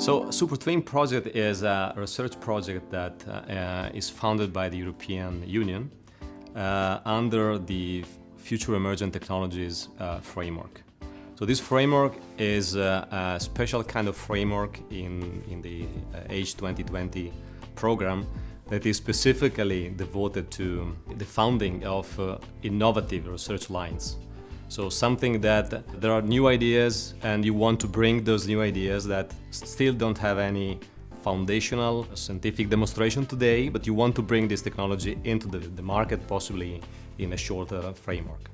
So SuperTwin project is a research project that uh, is funded by the European Union uh, under the Future Emergent Technologies uh, framework. So this framework is uh, a special kind of framework in, in the H uh, 2020 program that is specifically devoted to the founding of uh, innovative research lines. So something that there are new ideas and you want to bring those new ideas that still don't have any foundational scientific demonstration today, but you want to bring this technology into the, the market possibly in a shorter framework.